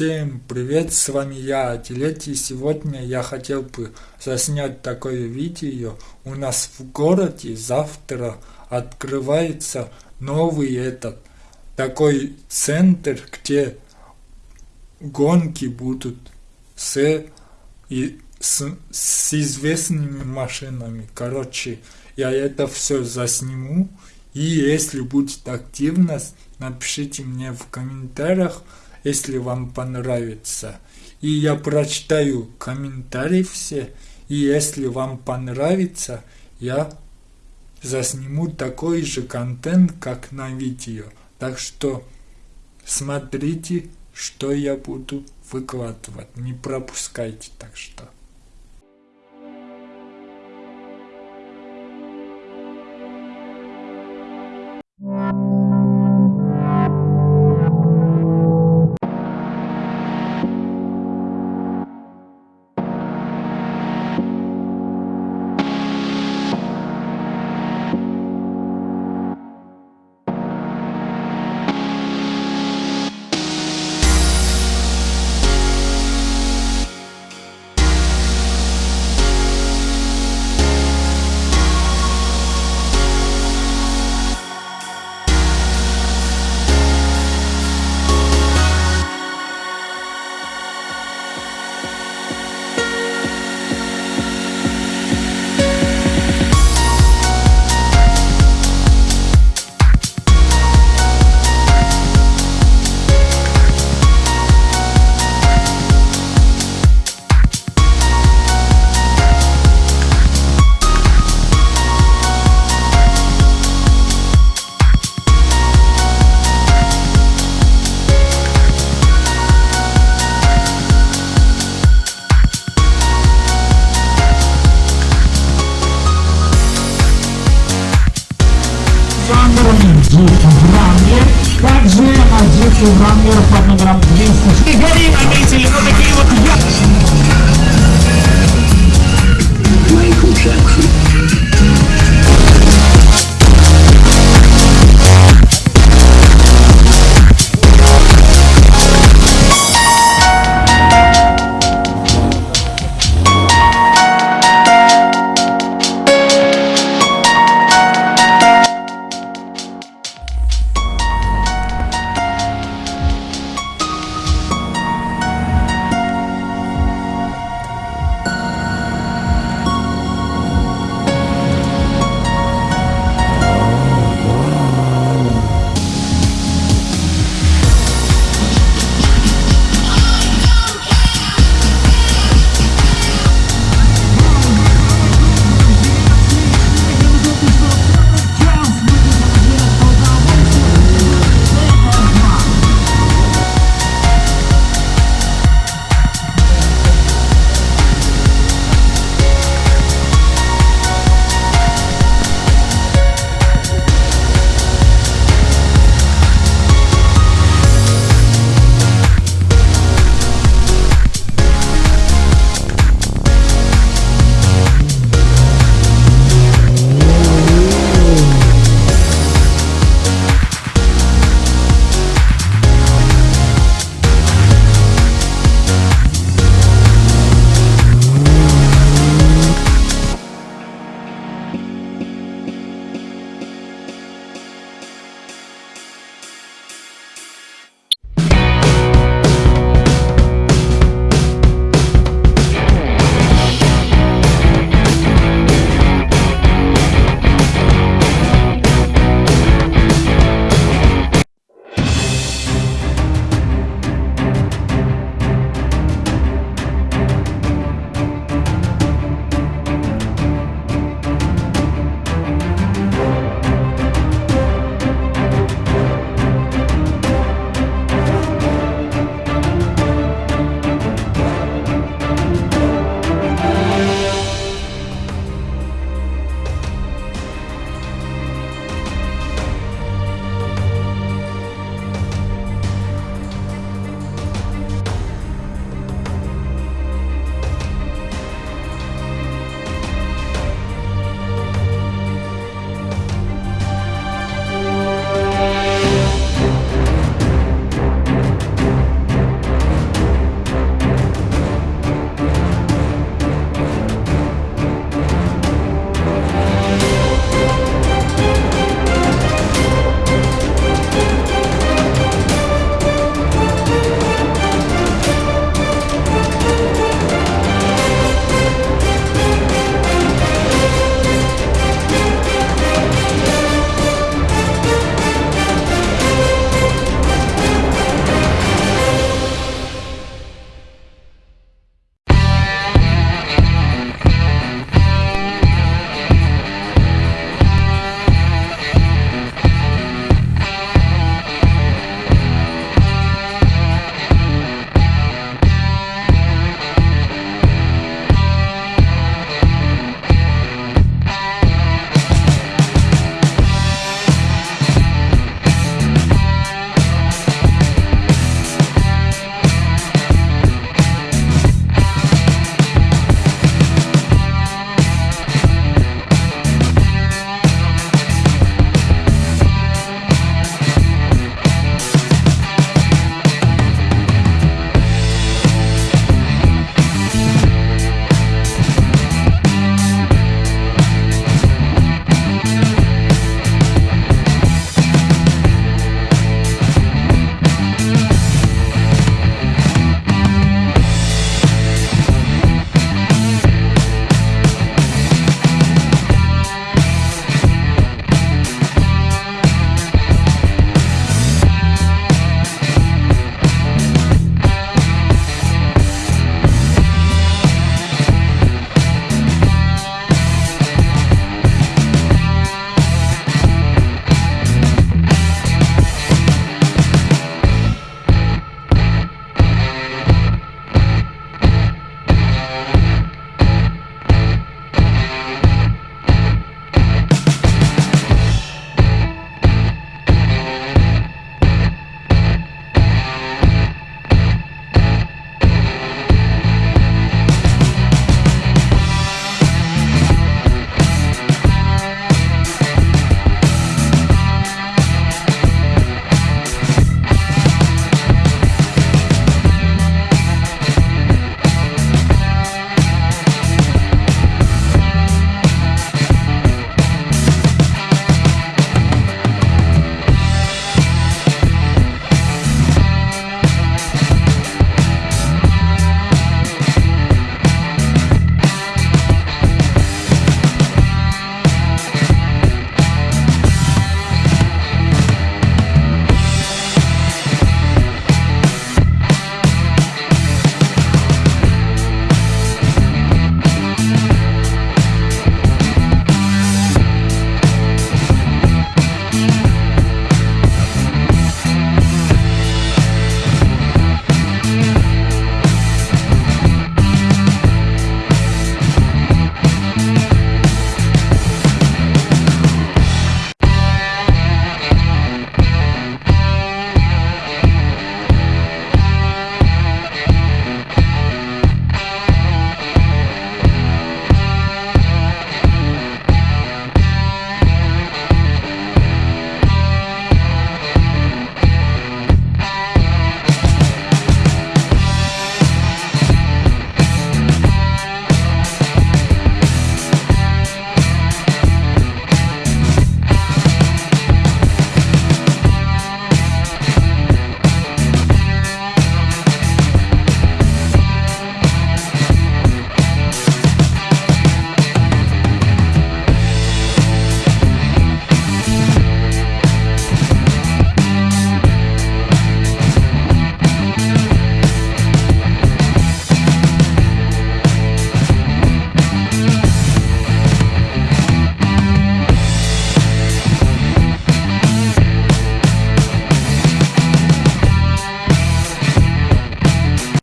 Всем привет, с вами я, Атилет, и сегодня я хотел бы заснять такое видео. У нас в городе завтра открывается новый этот, такой центр, где гонки будут с, и, с, с известными машинами. Короче, я это все засниму, и если будет активность, напишите мне в комментариях, если вам понравится. И я прочитаю комментарии все, и если вам понравится, я засниму такой же контент, как на видео. Так что смотрите, что я буду выкладывать. Не пропускайте так что. Врангер под номером 200. Гори наметили, ну такие вот я... Michael Jackson.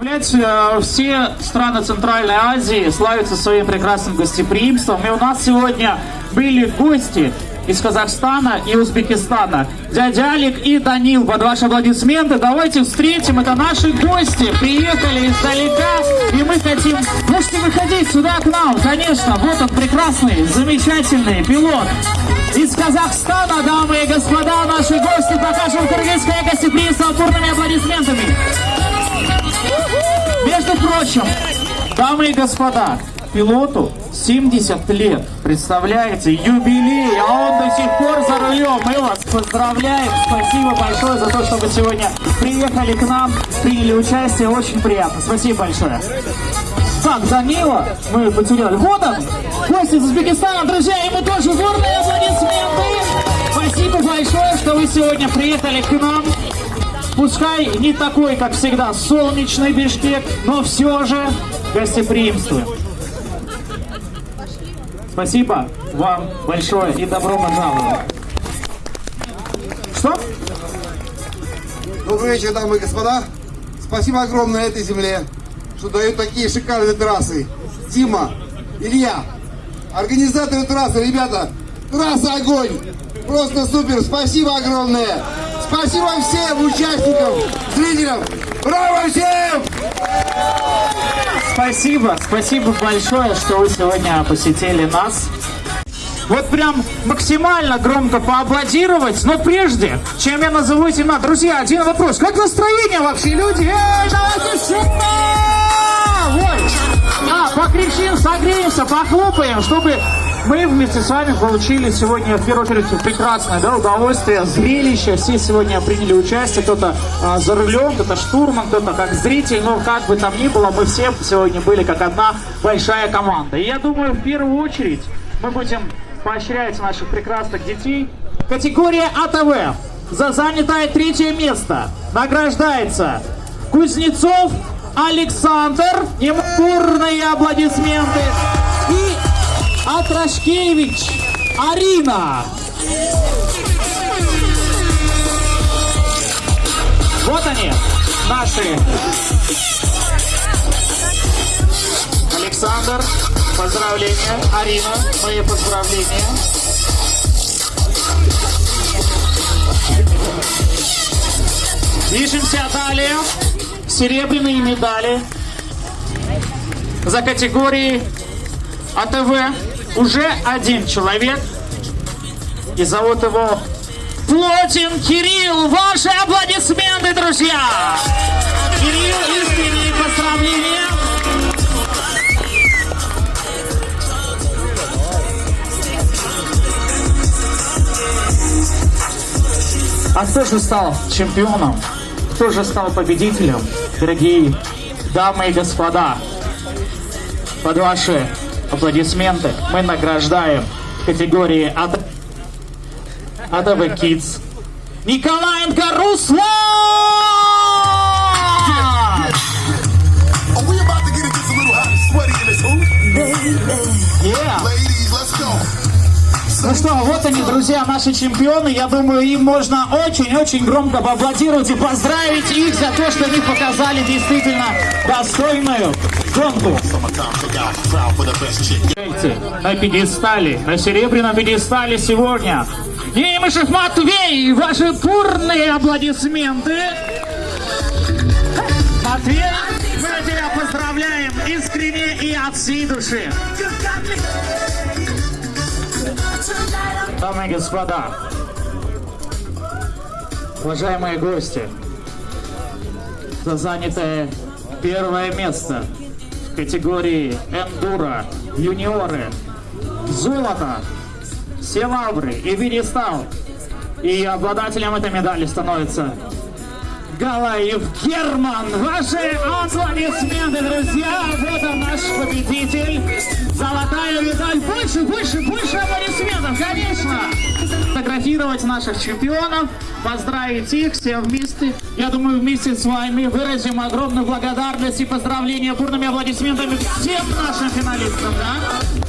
Блять, э, все страны Центральной Азии славятся своим прекрасным гостеприимством. И у нас сегодня были гости из Казахстана и Узбекистана. Дядя Алик и Данил, под ваши аплодисменты. Давайте встретим, это наши гости. Приехали издалека, и мы хотим... Можете выходить сюда к нам, конечно. Вот он прекрасный, замечательный пилот. Из Казахстана, дамы и господа, наши гости покажем кыргызское гостеприимство бурными аплодисментами. Между прочим, дамы и господа, пилоту 70 лет. Представляете, юбилей, а он до сих пор за рулем. Мы вас поздравляем. Спасибо большое за то, что вы сегодня приехали к нам, приняли участие. Очень приятно. Спасибо большое. Так, Данила мы потеряли. Вот он, гость из Узбекистана, друзья, ему тоже бурные аплодисменты. Спасибо большое, что вы сегодня приехали к нам. Пускай не такой, как всегда, солнечный Бишкек, но все же гостеприимствуем. Спасибо вам большое и добро пожаловать. Что? Добрый вечер, дамы и господа. Спасибо огромное этой земле, что дают такие шикарные трассы. Дима, Илья, организаторы трассы, ребята, трасса огонь. Просто супер, спасибо огромное. Спасибо всем участникам, зрителям. Браво всем! Спасибо, спасибо большое, что вы сегодня посетили нас. Вот прям максимально громко поаплодировать. Но прежде, чем я назову имена, друзья, один вопрос. Как настроение вообще, люди? Эй, давайте сюда! Ой! А, покричим, согреемся, похлопаем, чтобы мы вместе с вами получили сегодня, в первую очередь, прекрасное да, удовольствие, зрелище. Все сегодня приняли участие, кто-то а, за рулем, кто-то штурман, кто-то как зритель. Но как бы там ни было, мы все сегодня были как одна большая команда. И я думаю, в первую очередь мы будем поощрять наших прекрасных детей. Категория АТВ за занятое третье место награждается Кузнецов Александр. Ему бурные аплодисменты. И Атрашкевич Арина. Вот они, наши. Александр, поздравления. Арина, мои поздравления. Движемся далее. Серебряные медали за категории АТВ уже один человек. И зовут его Плотин Кирилл. Ваши аплодисменты, друзья! Кирилл, искренние поздравления. А кто же стал чемпионом? Кто же стал победителем? Дорогие дамы и господа, под ваши аплодисменты. Мы награждаем категории АТ... АТВ Kids. Николаенко Руслан! Что, вот они, друзья, наши чемпионы. Я думаю, им можно очень-очень громко поаплодировать и поздравить их за то, что они показали действительно достойную гонку. На пьедестале, на серебряном пьедестале сегодня. Емышев Матвей, ваши бурные аплодисменты. Матвей, мы тебя поздравляем искренне и от всей души. Дамы и господа, уважаемые гости, за занятое первое место в категории эндуро юниоры золото, селавры и пьедестал. И обладателем этой медали становится Галаев Герман. Ваши аплодисменты, друзья. Вот он наш победитель. Золотая медаль. Больше, больше, больше аплодисментов, конечно. Фотографировать наших чемпионов, поздравить их все вместе. Я думаю, вместе с вами выразим огромную благодарность и поздравления бурными аплодисментами всем нашим финалистам. Да?